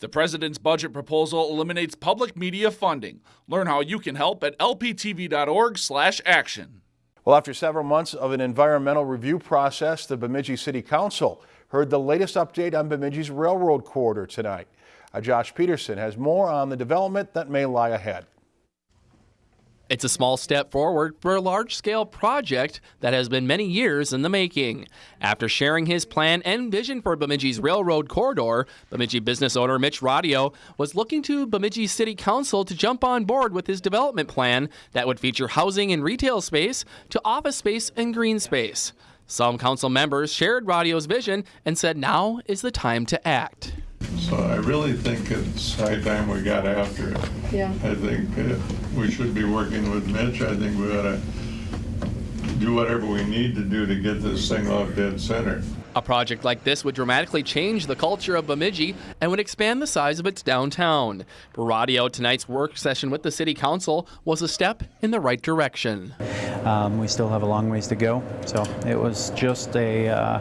The president's budget proposal eliminates public media funding. Learn how you can help at lptv.org/action. Well, after several months of an environmental review process, the Bemidji City Council heard the latest update on Bemidji's railroad corridor tonight. Uh, Josh Peterson has more on the development that may lie ahead. It's a small step forward for a large scale project that has been many years in the making. After sharing his plan and vision for Bemidji's railroad corridor, Bemidji business owner Mitch Radio was looking to Bemidji City Council to jump on board with his development plan that would feature housing and retail space to office space and green space. Some council members shared Radio's vision and said now is the time to act. So I really think it's high time we got after it. Yeah. I think uh, we should be working with Mitch. I think we ought to do whatever we need to do to get this thing off dead center. A project like this would dramatically change the culture of Bemidji and would expand the size of its downtown. For Radio, tonight's work session with the City Council was a step in the right direction. Um, we still have a long ways to go, so it was just a uh,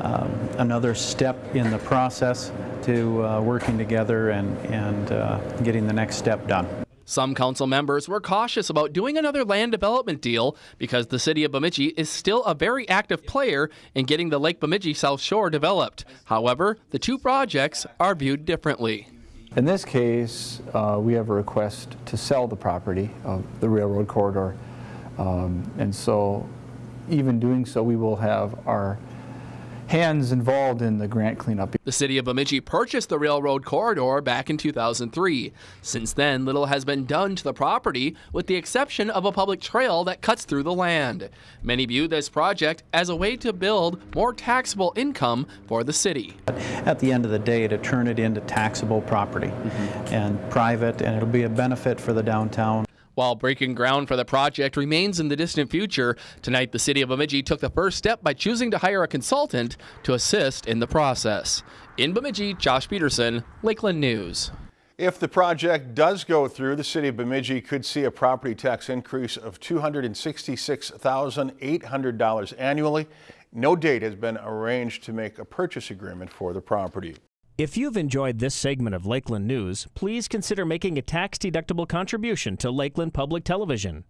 um, another step in the process to uh, working together and, and uh, getting the next step done. Some council members were cautious about doing another land development deal because the city of Bemidji is still a very active player in getting the Lake Bemidji South Shore developed. However, the two projects are viewed differently. In this case, uh, we have a request to sell the property of the railroad corridor. Um, and so even doing so, we will have our hands involved in the grant cleanup. The city of Bemidji purchased the railroad corridor back in 2003. Since then, little has been done to the property, with the exception of a public trail that cuts through the land. Many view this project as a way to build more taxable income for the city. At the end of the day, to turn it into taxable property mm -hmm. and private, and it'll be a benefit for the downtown. While breaking ground for the project remains in the distant future, tonight the City of Bemidji took the first step by choosing to hire a consultant to assist in the process. In Bemidji, Josh Peterson, Lakeland News. If the project does go through, the City of Bemidji could see a property tax increase of $266,800 annually. No date has been arranged to make a purchase agreement for the property. If you've enjoyed this segment of Lakeland News, please consider making a tax-deductible contribution to Lakeland Public Television.